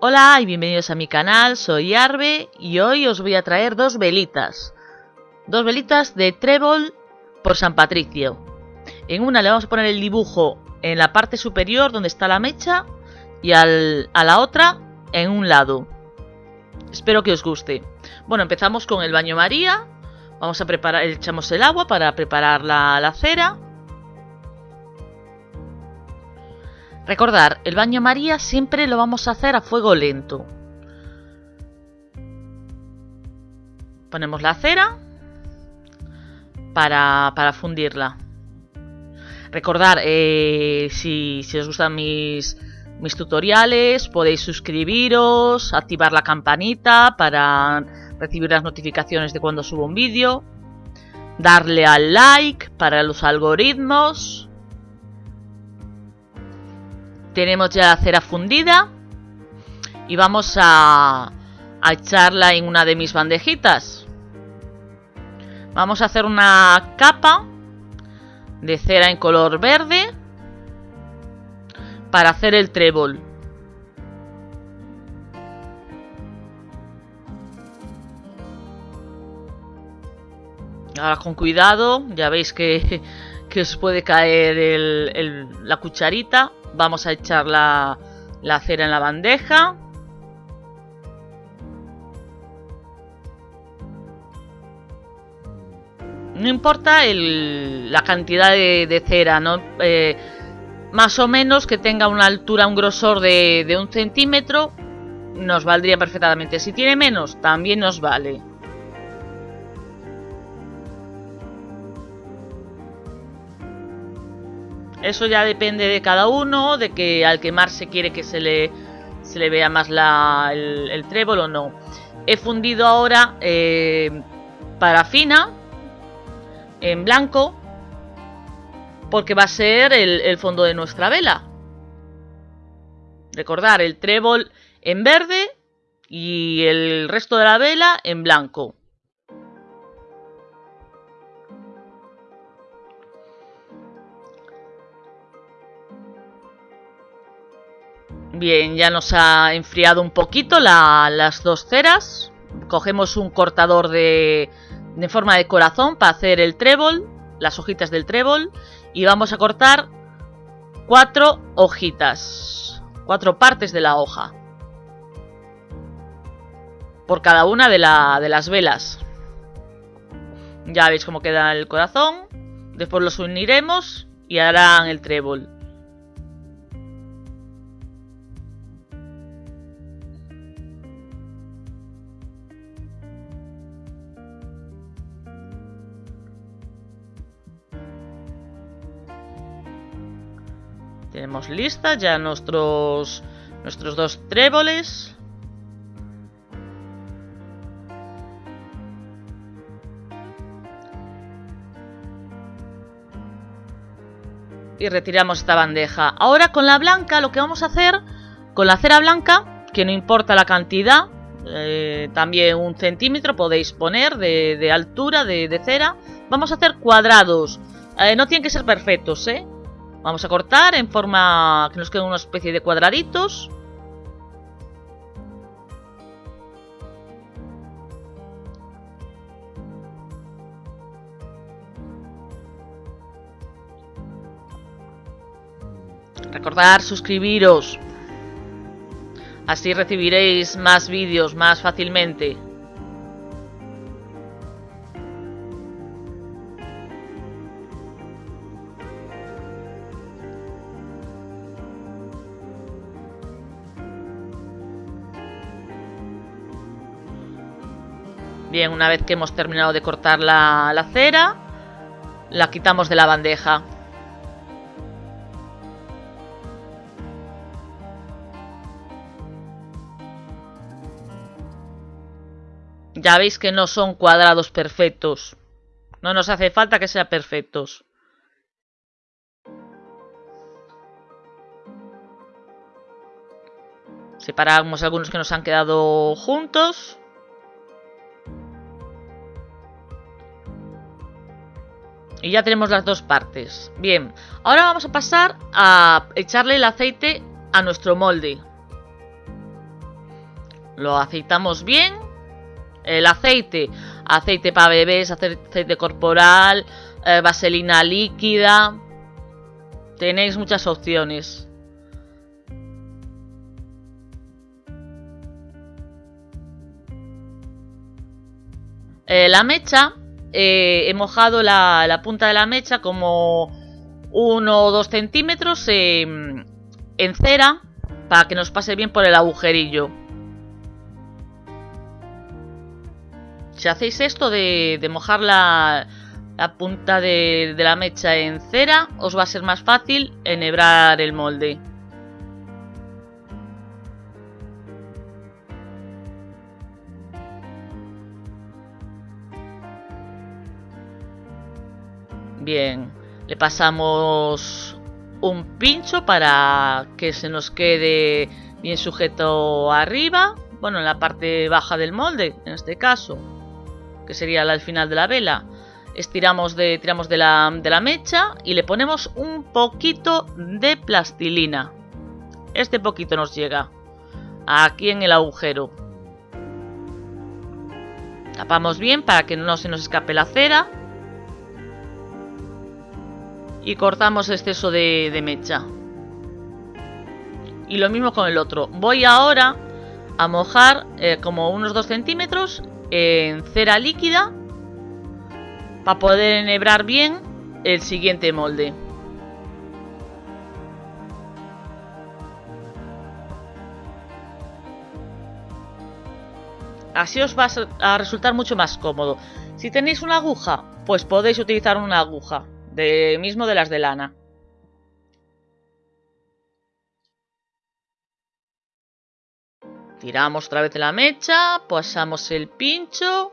Hola y bienvenidos a mi canal, soy Arbe y hoy os voy a traer dos velitas. Dos velitas de trébol por San Patricio. En una le vamos a poner el dibujo en la parte superior donde está la mecha y a la otra en un lado. Espero que os guste. Bueno, empezamos con el baño María. Vamos a preparar, echamos el agua para preparar la, la cera. Recordar, el baño María siempre lo vamos a hacer a fuego lento. Ponemos la cera para, para fundirla. Recordar, eh, si, si, os gustan mis, mis tutoriales, podéis suscribiros, activar la campanita para recibir las notificaciones de cuando subo un vídeo, darle al like para los algoritmos tenemos ya la cera fundida y vamos a, echarla en una de mis bandejitas. Vamos a hacer una capa de cera en color verde para hacer el trébol. Ahora con cuidado, ya veis que, que os puede caer la cucharita Vamos a echar la, cera en la bandeja. No importa la cantidad de, cera. Eh, más o menos que tenga una altura, un grosor de un centímetro, nos valdría perfectamente. Si tiene menos, también nos vale. Eso ya depende de cada uno, de que al quemarse quiere que se le, se le vea más la, el, el, trébol o no. He fundido ahora eh, parafina en blanco porque va a ser el, el fondo de nuestra vela. Recordar el trébol en verde y el resto de la vela en blanco. Bien, ya nos ha enfriado un poquito la, las dos ceras. Cogemos un cortador de, forma de corazón para hacer el trébol, las hojitas del trébol. Y vamos a cortar cuatro hojitas, cuatro partes de la hoja. Por cada una de las velas. Ya veis cómo queda el corazón. Después los uniremos y harán el trébol. Tenemos listas ya nuestros, nuestros dos tréboles. Y retiramos esta bandeja. Ahora con la blanca lo que vamos a hacer, con la cera blanca, que no importa la cantidad, eh, también un centímetro podéis poner de, altura de, de, cera. Vamos a hacer cuadrados. Eh, no tienen que ser perfectos, ¿eh? Vamos a cortar en forma que nos quede una especie de cuadraditos. Recordar suscribiros. Así recibiréis más vídeos más fácilmente. Bien, una vez que hemos terminado de cortar la, la cera, la quitamos de la bandeja. Ya veis que no son cuadrados perfectos. No nos hace falta que sean perfectos. Separamos algunos que nos han quedado juntos. Y ya tenemos las dos partes. Bien, ahora vamos a pasar a echarle el aceite a nuestro molde. Lo aceitamos bien. El aceite, aceite para bebés, aceite corporal, eh, vaselina líquida. Tenéis muchas opciones. Eh, la mecha, eh, he mojado la, punta de la mecha como uno o dos centímetros en cera para que nos pase bien por el agujerillo. Si hacéis esto de, mojar la, punta de, de la mecha en cera, os va a ser más fácil enhebrar el molde. Bien, le pasamos un pincho para que se nos quede bien sujeto arriba, bueno, en la parte baja del molde, en este caso que sería al final de la vela. Estiramos de, tiramos de la, de la mecha y le ponemos un poquito de plastilina. Este poquito nos llega aquí en el agujero. Tapamos bien para que no se nos escape la cera. Y cortamos exceso de, mecha. Y lo mismo con el otro. Voy ahora a mojar eh, como unos 2 centímetros en cera líquida para poder enhebrar bien el siguiente molde. Así os va a resultar mucho más cómodo. Si tenéis una aguja, pues podéis utilizar una aguja, mismo de las de lana. Tiramos otra vez la mecha, pasamos el pincho.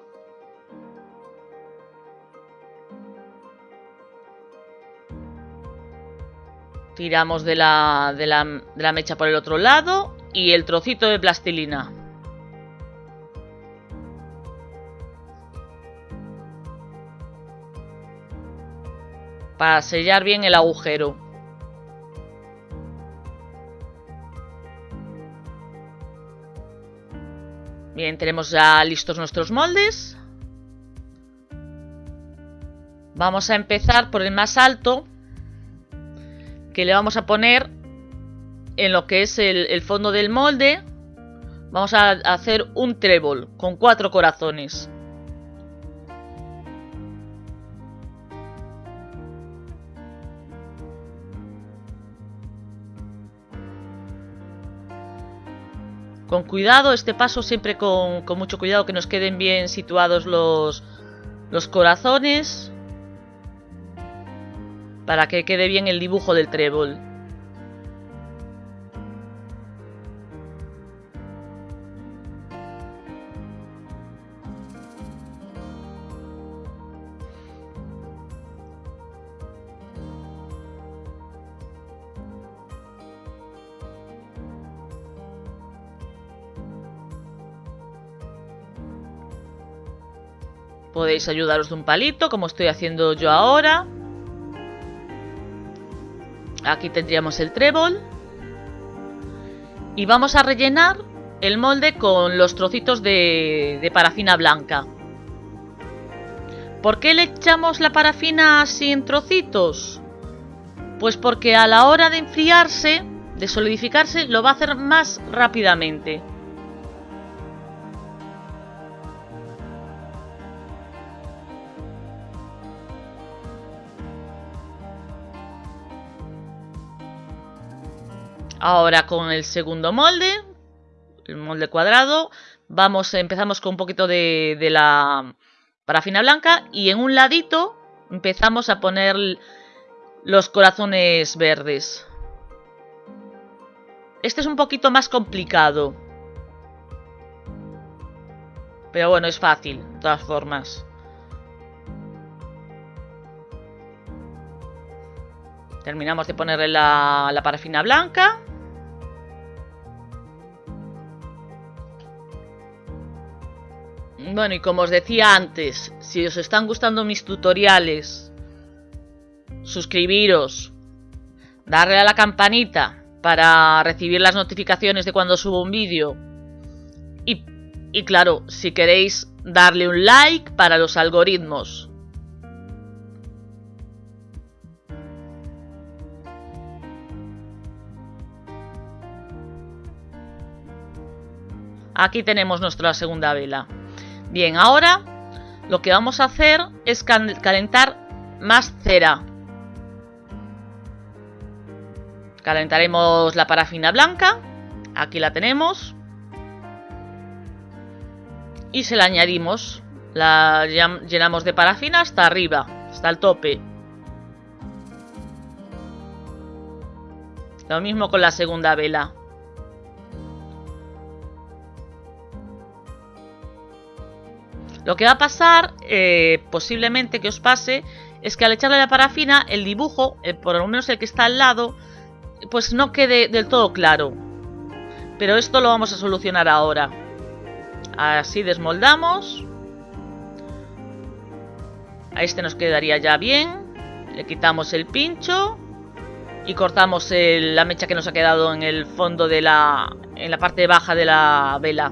Tiramos de la, de, la, de la mecha por el otro lado y el trocito de plastilina. Para sellar bien el agujero. Bien, tenemos ya listos nuestros moldes. Vamos a empezar por el más alto, que le vamos a poner en lo que es el, fondo del molde. Vamos a hacer un trébol con cuatro corazones. Con cuidado, este paso siempre con, mucho cuidado que nos queden bien situados los, los corazones para que quede bien el dibujo del trébol. Podéis ayudaros de un palito, como estoy haciendo yo ahora. Aquí tendríamos el trébol. Y vamos a rellenar el molde con los trocitos de, parafina blanca. ¿Por qué le echamos la parafina así en trocitos? Pues porque a la hora de enfriarse, de solidificarse, lo va a hacer más rápidamente. Ahora con el segundo molde, el molde cuadrado, vamos, empezamos con un poquito de, la parafina blanca y en un ladito empezamos a poner los corazones verdes. Este es un poquito más complicado. Pero bueno, es fácil, de todas formas. Terminamos de ponerle la parafina blanca. Bueno, y como os decía antes, si os están gustando mis tutoriales, suscribiros, darle a la campanita para recibir las notificaciones de cuando subo un vídeo Y, y claro, si queréis darle un like para los algoritmos. Aquí tenemos nuestra segunda vela. Bien, ahora lo que vamos a hacer es calentar más cera. Calentaremos la parafina blanca. Aquí la tenemos. Y se la añadimos. La llenamos de parafina hasta arriba, hasta el tope. Lo mismo con la segunda vela. Lo que va a pasar, eh, posiblemente que os pase, es que al echarle la parafina, el dibujo, eh, por lo menos el que está al lado, pues no quede del todo claro. Pero esto lo vamos a solucionar ahora. Así desmoldamos. A este nos quedaría ya bien. Le quitamos el pincho. Y cortamos la mecha que nos ha quedado en el fondo de la... En la parte baja de la vela.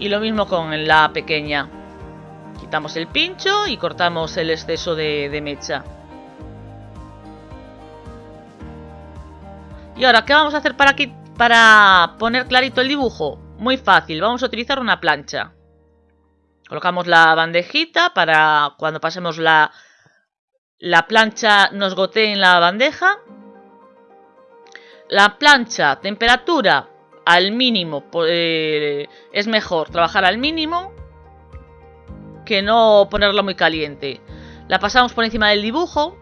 Y lo mismo con la pequeña. Quitamos el pincho y cortamos el exceso de, mecha. Y ahora, ¿qué vamos a hacer para, para poner clarito el dibujo? Muy fácil, vamos a utilizar una plancha. Colocamos la bandejita para cuando pasemos la, la plancha nos gotee en la bandeja. La plancha, temperatura al mínimo. Eh, es mejor trabajar al mínimo que no ponerlo muy caliente. La pasamos por encima del dibujo.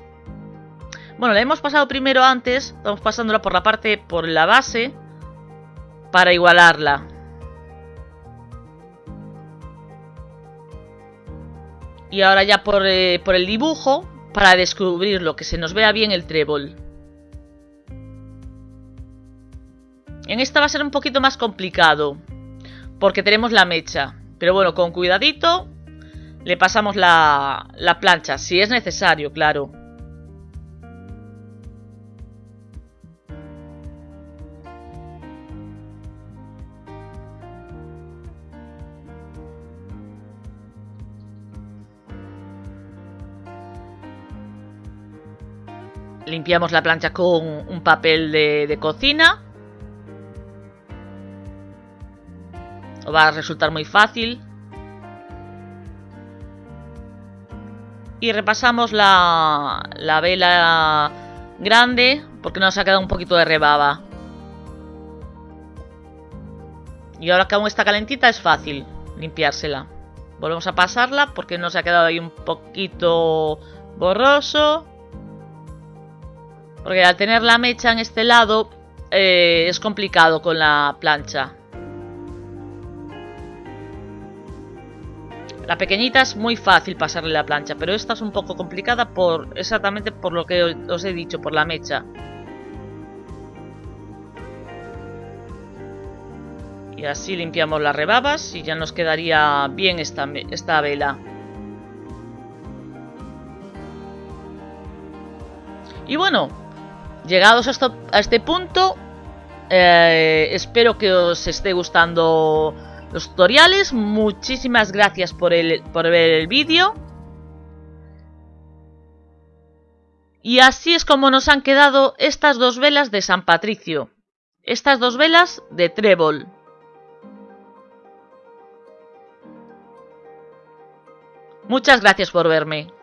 Bueno, la hemos pasado primero antes. Estamos pasándola por la parte, por la base. Para igualarla. Y ahora ya por, eh, por el dibujo. Para descubrirlo, que se nos vea bien el trébol. En esta va a ser un poquito más complicado. Porque tenemos la mecha. Pero bueno, con cuidadito le pasamos la, la plancha. Si es necesario, claro. Limpiamos la plancha con un papel de, de cocina. Va a resultar muy fácil. Y repasamos la, la vela grande porque nos ha quedado un poquito de rebaba. Y ahora que aún está calentita es fácil limpiársela. Volvemos a pasarla porque nos ha quedado ahí un poquito borroso. Porque al tener la mecha en este lado eh, es complicado con la plancha. La pequeñita es muy fácil pasarle la plancha, pero esta es un poco complicada por exactamente por lo que os he dicho, por la mecha. Y así limpiamos las rebabas y ya nos quedaría bien esta, vela. Y bueno, llegados a, este punto, eh, espero que os esté gustando los tutoriales. Muchísimas gracias por, el, por ver el vídeo. Y así es como nos han quedado estas dos velas de San Patricio. Estas dos velas de trébol. Muchas gracias por verme.